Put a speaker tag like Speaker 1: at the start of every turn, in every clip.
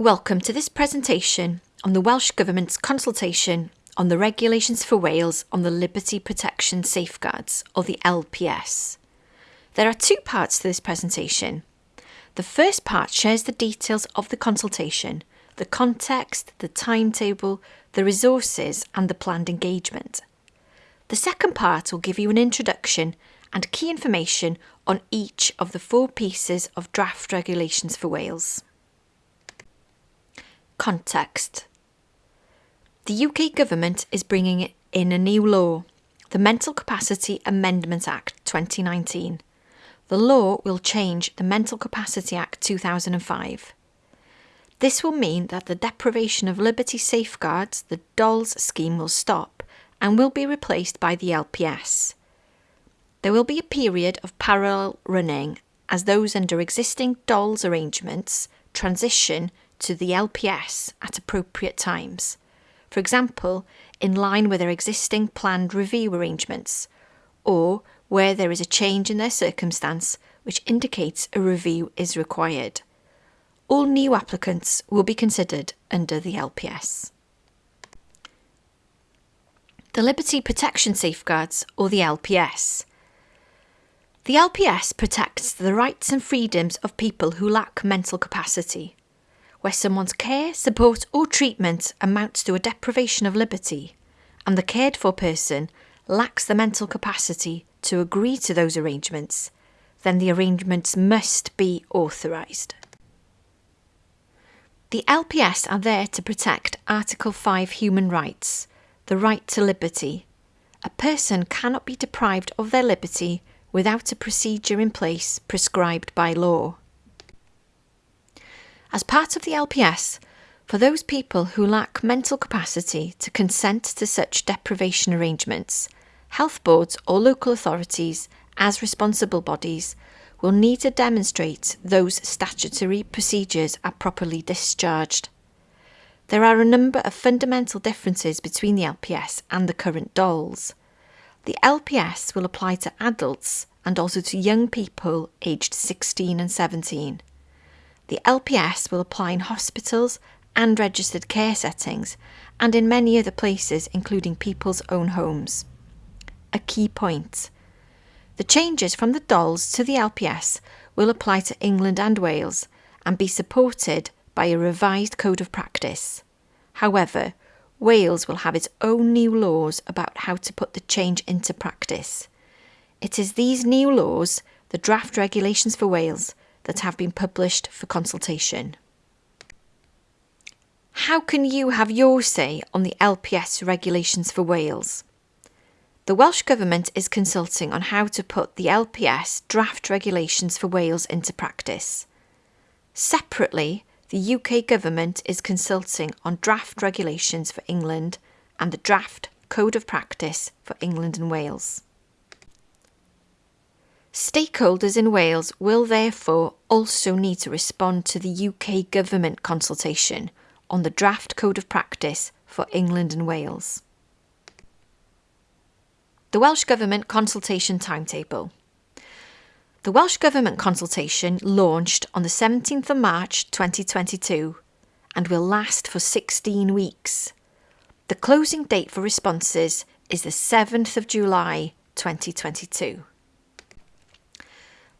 Speaker 1: Welcome to this presentation on the Welsh Government's consultation on the regulations for Wales on the Liberty Protection Safeguards, or the LPS. There are two parts to this presentation. The first part shares the details of the consultation, the context, the timetable, the resources, and the planned engagement. The second part will give you an introduction and key information on each of the four pieces of draft regulations for Wales. Context The UK Government is bringing in a new law, the Mental Capacity Amendment Act 2019. The law will change the Mental Capacity Act 2005. This will mean that the deprivation of liberty safeguards, the DOLS scheme, will stop and will be replaced by the LPS. There will be a period of parallel running as those under existing DOLS arrangements transition to the LPS at appropriate times. For example, in line with their existing planned review arrangements, or where there is a change in their circumstance which indicates a review is required. All new applicants will be considered under the LPS. The Liberty Protection Safeguards, or the LPS. The LPS protects the rights and freedoms of people who lack mental capacity where someone's care, support, or treatment amounts to a deprivation of liberty, and the cared for person lacks the mental capacity to agree to those arrangements, then the arrangements must be authorised. The LPS are there to protect Article 5 human rights, the right to liberty. A person cannot be deprived of their liberty without a procedure in place prescribed by law. As part of the LPS, for those people who lack mental capacity to consent to such deprivation arrangements, health boards or local authorities, as responsible bodies, will need to demonstrate those statutory procedures are properly discharged. There are a number of fundamental differences between the LPS and the current DOLS. The LPS will apply to adults and also to young people aged 16 and 17 the LPS will apply in hospitals and registered care settings and in many other places, including people's own homes. A key point. The changes from the DOLS to the LPS will apply to England and Wales and be supported by a revised code of practice. However, Wales will have its own new laws about how to put the change into practice. It is these new laws, the draft regulations for Wales, that have been published for consultation. How can you have your say on the LPS regulations for Wales? The Welsh Government is consulting on how to put the LPS draft regulations for Wales into practice. Separately, the UK Government is consulting on draft regulations for England and the draft Code of Practice for England and Wales. Stakeholders in Wales will therefore also need to respond to the UK Government consultation on the draft Code of Practice for England and Wales. The Welsh Government consultation timetable. The Welsh Government consultation launched on the 17th of March 2022 and will last for 16 weeks. The closing date for responses is the 7th of July 2022.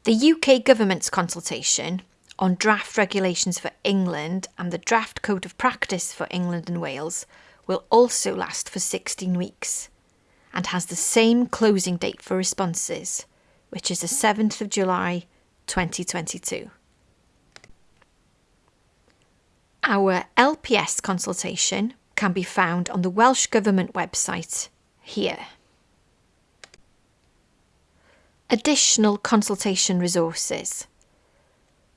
Speaker 1: The UK Government's consultation on draft regulations for England and the draft Code of Practice for England and Wales will also last for 16 weeks and has the same closing date for responses, which is the 7th of July 2022. Our LPS consultation can be found on the Welsh Government website here. Additional consultation resources.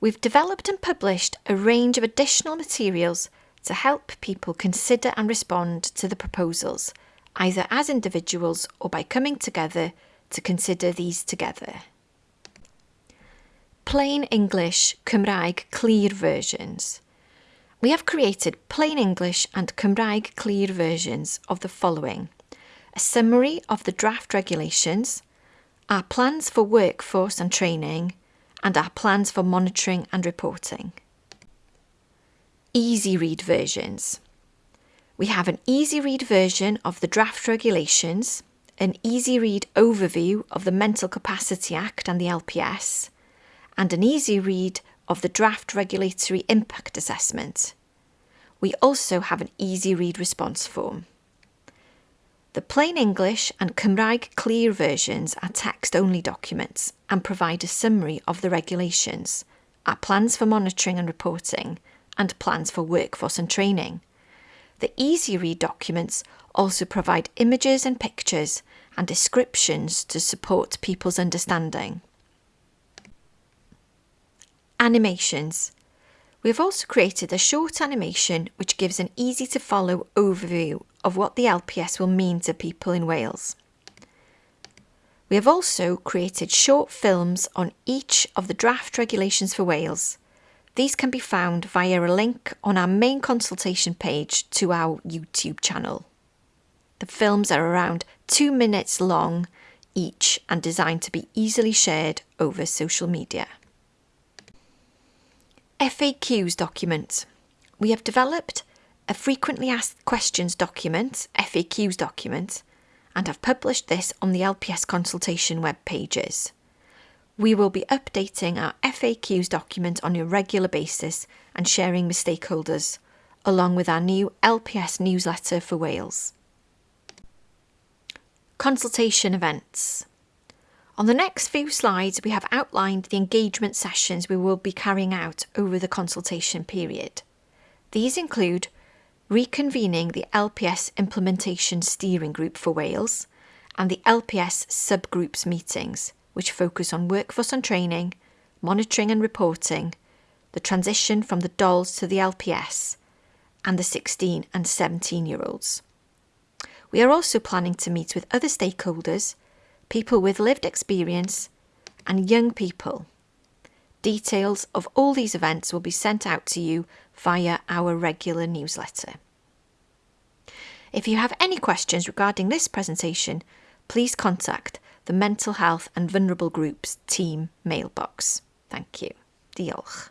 Speaker 1: We've developed and published a range of additional materials to help people consider and respond to the proposals, either as individuals or by coming together to consider these together. Plain English Cymraeg Clear versions. We have created plain English and Cymraeg Clear versions of the following a summary of the draft regulations, our plans for workforce and training, and our plans for monitoring and reporting. easy read versions. We have an easy read version of the draft regulations, an easy read overview of the Mental Capacity Act and the LPS, and an easy read of the draft regulatory impact assessment. We also have an easy read response form. The plain English and Cymraeg clear versions are text only documents and provide a summary of the regulations, our plans for monitoring and reporting, and plans for workforce and training. The easy read documents also provide images and pictures and descriptions to support people's understanding. Animations. We have also created a short animation which gives an easy to follow overview of what the LPS will mean to people in Wales. We have also created short films on each of the draft regulations for Wales. These can be found via a link on our main consultation page to our YouTube channel. The films are around two minutes long each and designed to be easily shared over social media. FAQs document. We have developed a frequently asked questions document, FAQs document, and have published this on the LPS consultation web pages. We will be updating our FAQs document on a regular basis and sharing with stakeholders, along with our new LPS newsletter for Wales. Consultation events. On the next few slides, we have outlined the engagement sessions we will be carrying out over the consultation period. These include reconvening the LPS Implementation Steering Group for Wales and the LPS subgroups meetings, which focus on workforce and training, monitoring and reporting, the transition from the DOLS to the LPS, and the 16 and 17 year olds. We are also planning to meet with other stakeholders, people with lived experience, and young people. Details of all these events will be sent out to you via our regular newsletter. If you have any questions regarding this presentation, please contact the Mental Health and Vulnerable Groups team mailbox. Thank you. Diolch.